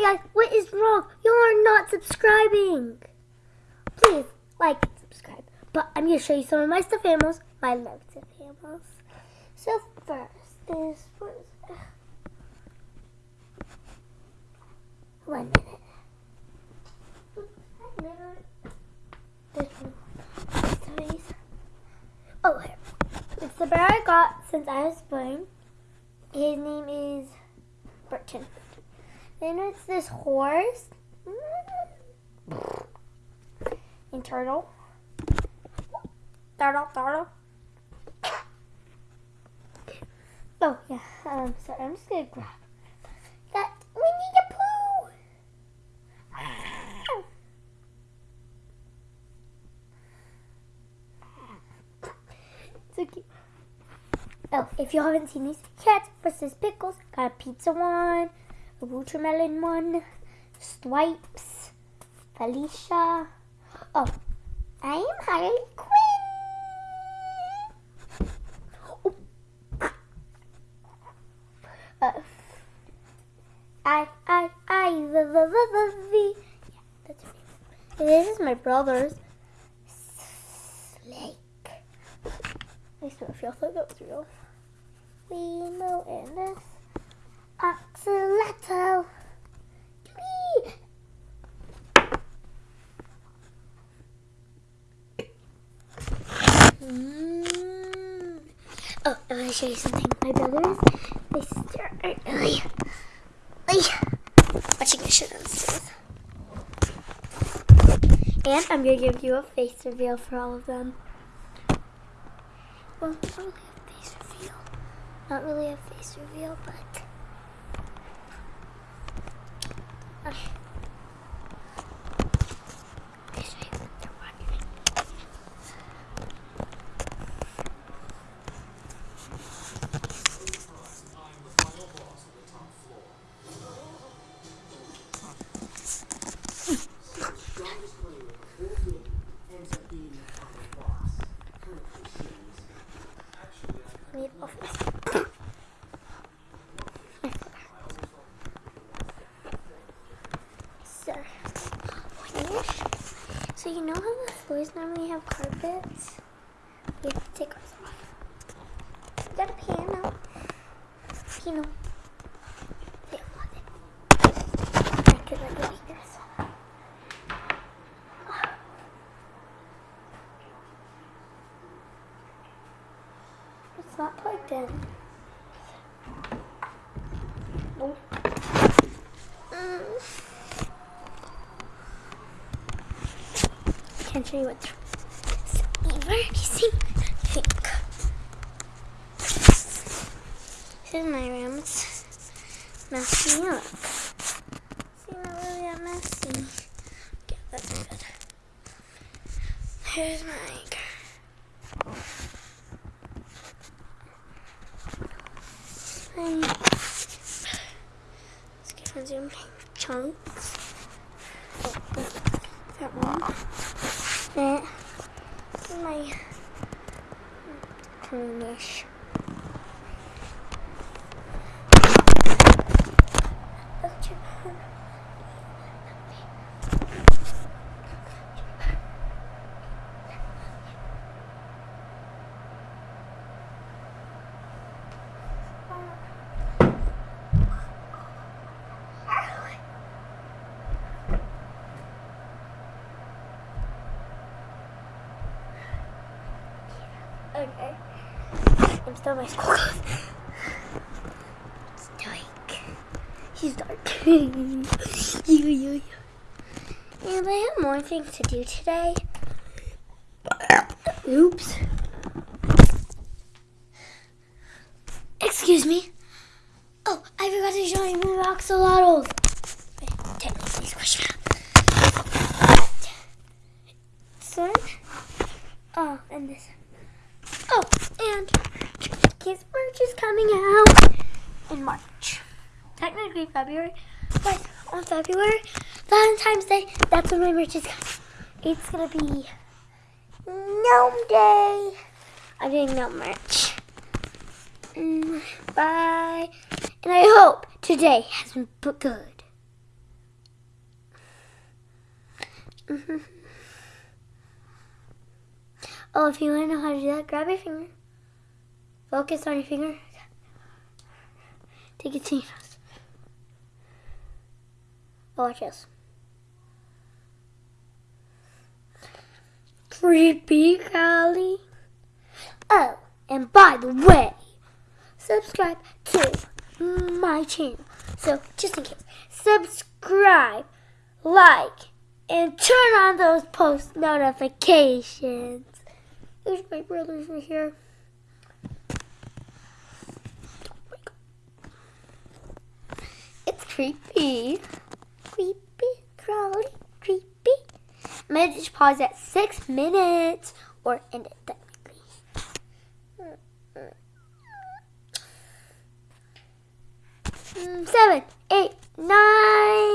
guys, what is wrong? You are not subscribing. Please, like and subscribe. But I'm going to show you some of my stuffed animals, my loved stuffed animals. So first is, what is One minute. This one. Oh, here. It's the bear I got since I was born. His name is Burton. Then it's this horse. And turtle. Turtle, turtle. Oh, yeah. Um, so I'm just to grab that the Pooh. So cute. Oh, if you haven't seen these cats versus pickles, got a pizza one, a watermelon one, Swipes, Felicia. Oh, I am Harley Quinn. Oh. Uh, I, I, I, the, the, the, the, the. Yeah, that's name. This is my brother's. snake. I still feel like that was real. Limo and this. Whee! Mm. Oh, I want to show you something. My brothers, my sister are ay, watching a show downstairs. And I'm going to give you a face reveal for all of them. Well, not really a face reveal. Not really a face reveal, but. Okay. This way, they're watching. Need office. so, finish. So you know how the floors normally have carpets? We have to take ours off. We got a piano. Piano. Yeah, love it. I could hear this. It's not plugged in. Oh. Mm. Can't show you what so embarrassing. This is my room. It's messing up. See, really that messy. Okay, that's good. Here's my And let's get a zoom chunks. That one. Is my greenish. Okay. I'm still my school clothes. It's dark. He's dark. yeah, yeah, yeah. And I have more things to do today. Oops. Excuse me. Oh, I forgot to show you my axolotls. Technically squish them. This one. Oh, and this. And Kids March is coming out in March. Technically February, but on February, Valentine's Day, that's when my merch is coming. It's gonna be Gnome Day. I'm doing gnome merch. Mm, bye. And I hope today has been good. Mm-hmm. Oh, if you want to know how to do that, grab your finger. Focus on your finger. Take your nose. Oh, watch this. Creepy Cali. Oh, and by the way, subscribe to my channel. So, just in case, subscribe, like, and turn on those post notifications. There's my brothers right here. It's creepy. Creepy, crawly, creepy. I'm gonna just pause at six minutes or end it technically. Mm, Seven, eight, nine.